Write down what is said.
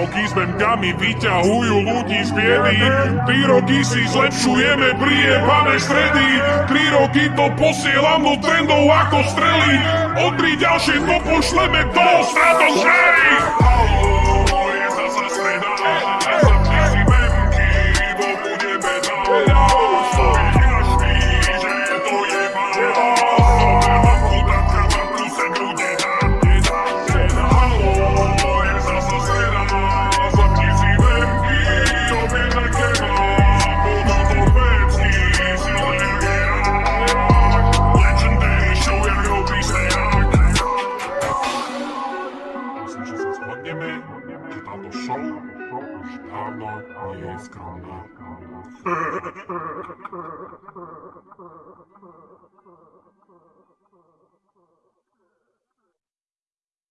roky s memkami vyťahujú ľudí z biedy. Tri roky si zlepšujeme priepané stredy. Tri roky to posielam do trendov ako strely. O tri ďalšie to pošleme do. Halo, na to show już dawno nie jest grana.